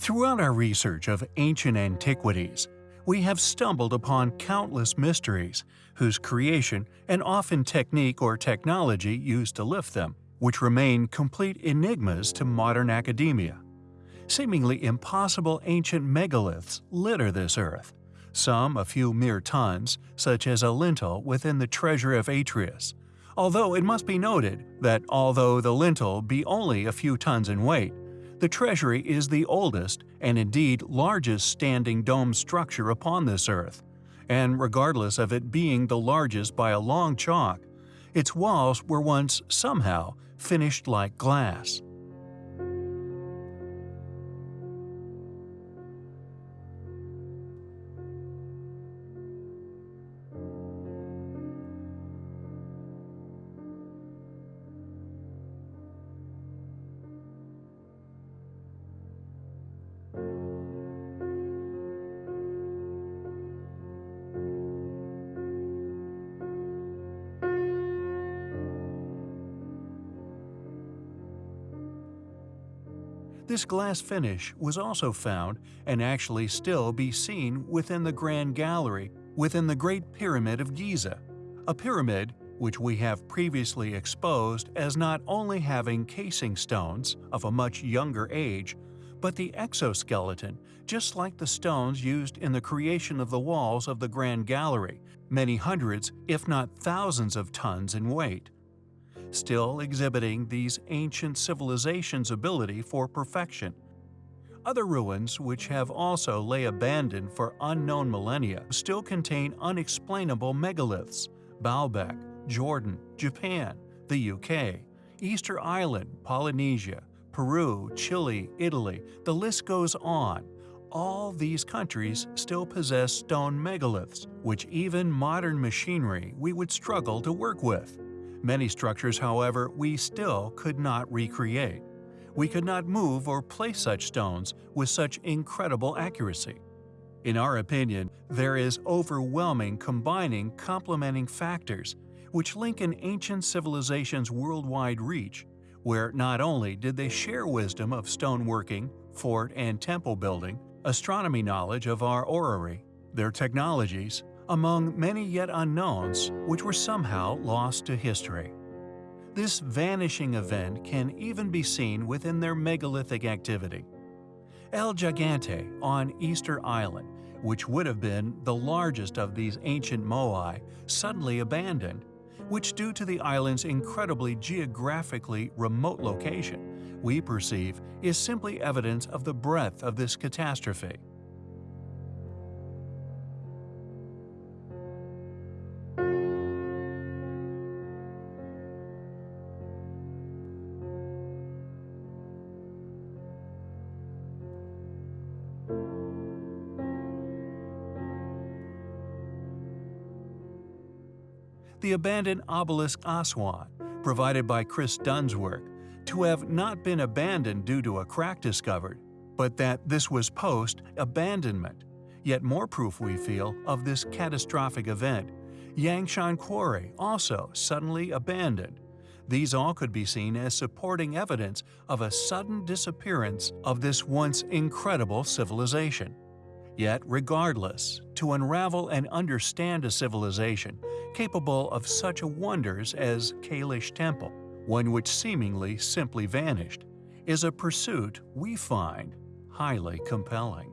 Throughout our research of ancient antiquities, we have stumbled upon countless mysteries whose creation and often technique or technology used to lift them, which remain complete enigmas to modern academia. Seemingly impossible ancient megaliths litter this earth, some a few mere tons, such as a lintel within the treasure of Atreus. Although it must be noted that although the lintel be only a few tons in weight, the treasury is the oldest and indeed largest standing dome structure upon this earth, and regardless of it being the largest by a long chalk, its walls were once somehow finished like glass. This glass finish was also found and actually still be seen within the Grand Gallery within the Great Pyramid of Giza, a pyramid which we have previously exposed as not only having casing stones of a much younger age, but the exoskeleton, just like the stones used in the creation of the walls of the Grand Gallery, many hundreds, if not thousands of tons in weight still exhibiting these ancient civilizations' ability for perfection. Other ruins, which have also lay abandoned for unknown millennia, still contain unexplainable megaliths Baalbek, Jordan, Japan, the UK, Easter Island, Polynesia, Peru, Chile, Italy, the list goes on. All these countries still possess stone megaliths, which even modern machinery we would struggle to work with. Many structures, however, we still could not recreate. We could not move or place such stones with such incredible accuracy. In our opinion, there is overwhelming combining complementing factors which link an ancient civilization's worldwide reach, where not only did they share wisdom of stoneworking, fort and temple building, astronomy knowledge of our orrery, their technologies, among many yet unknowns which were somehow lost to history. This vanishing event can even be seen within their megalithic activity. El Gigante on Easter Island, which would have been the largest of these ancient moai, suddenly abandoned, which due to the island's incredibly geographically remote location, we perceive is simply evidence of the breadth of this catastrophe. The abandoned obelisk Aswan, provided by Chris Dunn's work, to have not been abandoned due to a crack discovered, but that this was post-abandonment. Yet more proof we feel of this catastrophic event. Yangshan Quarry also suddenly abandoned. These all could be seen as supporting evidence of a sudden disappearance of this once incredible civilization. Yet regardless, to unravel and understand a civilization capable of such wonders as Kailash Temple, one which seemingly simply vanished, is a pursuit we find highly compelling.